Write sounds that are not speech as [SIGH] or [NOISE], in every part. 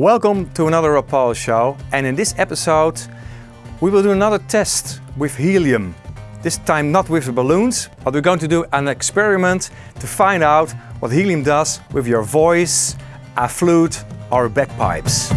Welcome to another Rapalje show and in this episode we will do another test with helium. This time not with the balloons, but we're going to do an experiment to find out what helium does with your voice, a flute or bagpipes.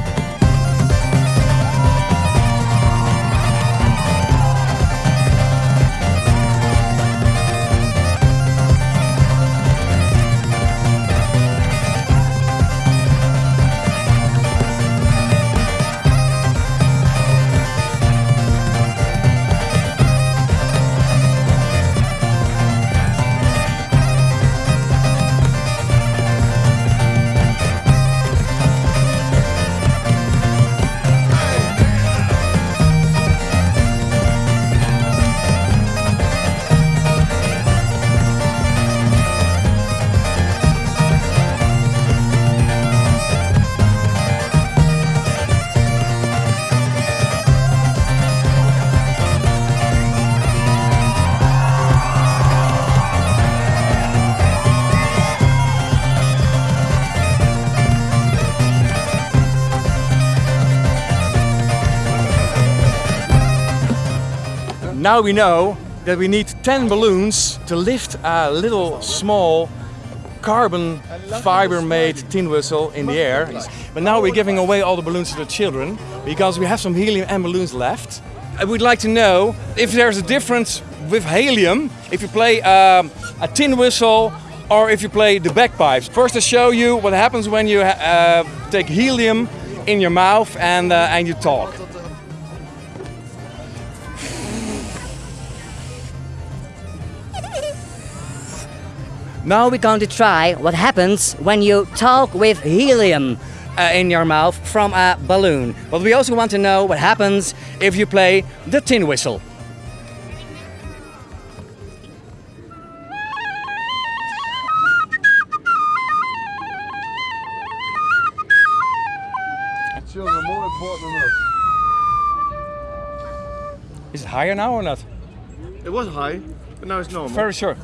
Now we know that we need 10 balloons to lift a little small carbon fiber made tin whistle in the air. But now we're giving away all the balloons to the children because we have some helium and balloons left. I would like to know if there's a difference with helium if you play um, a tin whistle or if you play the bagpipes. First to show you what happens when you uh, take helium in your mouth and, uh, and you talk. Now we're going to try what happens when you talk with helium uh, in your mouth from a balloon. But we also want to know what happens if you play the tin whistle. Children more important than us. Is it higher now or not? It was high, but now it's normal. Very sure.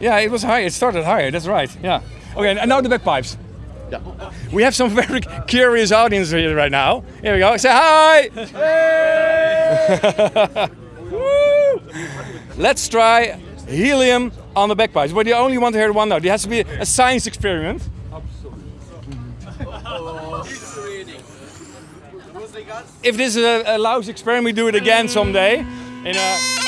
Yeah, it was high. It started higher. That's right. Yeah. Okay, and now the bagpipes. Yeah. We have some [LAUGHS] very curious audience here right now. Here we go. Say hi. [LAUGHS] Woo! Let's try helium on the bagpipes. But you only want to hear one note. It has to be a science experiment. If this is a, a lousy experiment, we do it again someday. In a,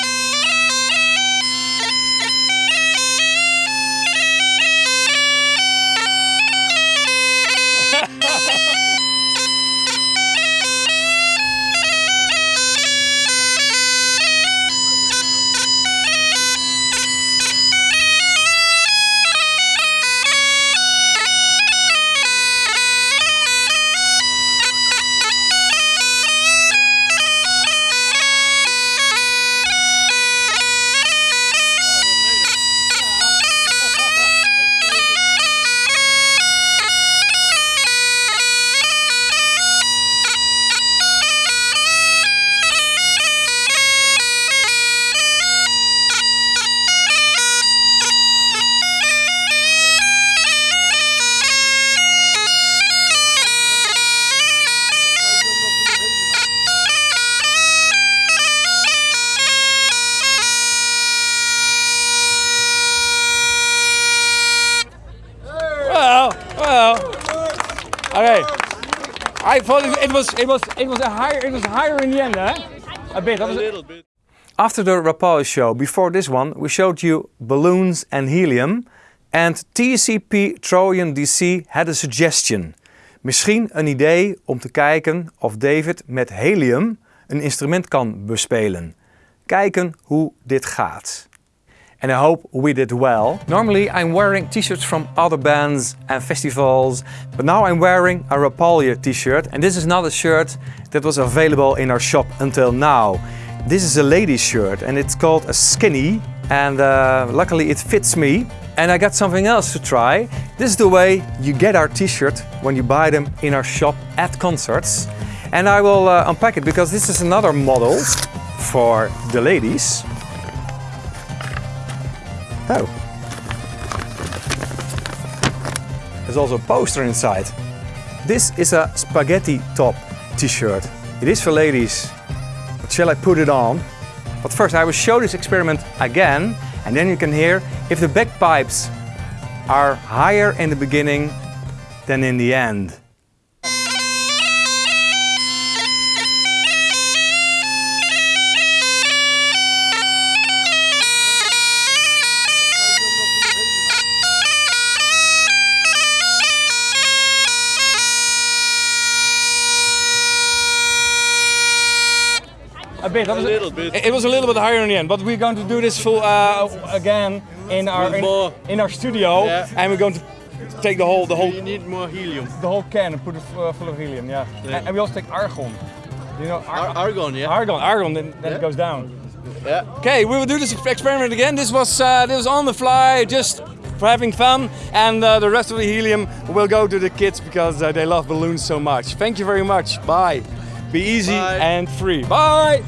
Okay. I thought it, was it was it was a higher it was higher in the end, huh? A bit. A little bit. After the Rapalje show, before this one, we showed you balloons and helium. And TCP Trojan DC had a suggestion. Misschien een idee om te kijken of David met helium een instrument kan bespelen. Kijken hoe dit gaat. And I hope we did well. Normally I'm wearing t-shirts from other bands and festivals, but now I'm wearing a Rapalje t-shirt and this is not a shirt that was available in our shop until now. This is a ladies shirt and it's called a skinny and uh, luckily it fits me. And I got something else to try. This is the way you get our t-shirt when you buy them in our shop at concerts. And I will uh, unpack it because this is another model for the ladies. Oh. There's also a poster inside. This is a spaghetti top t-shirt. It is for ladies, but shall I put it on? But first I will show this experiment again and then you can hear if the bagpipes are higher in the beginning than in the end. A bit. A little bit. It was a little bit higher in the end, but we're going to do this full uh, again in our in, in our studio, Yeah. and we're going to take the whole the whole You need more helium. the whole can and put it uh, full of helium. Yeah. Yeah. And, and we also take argon. You know Ar- ar- argon, yeah. argon, argon, then, then it goes down. yeah. Okay, we will do this experiment again. This was uh, this was on the fly, just for having fun, and uh, the rest of the helium will go to the kids because uh, they love balloons so much. Thank you very much. Bye. Be easy Bye. and free. Bye.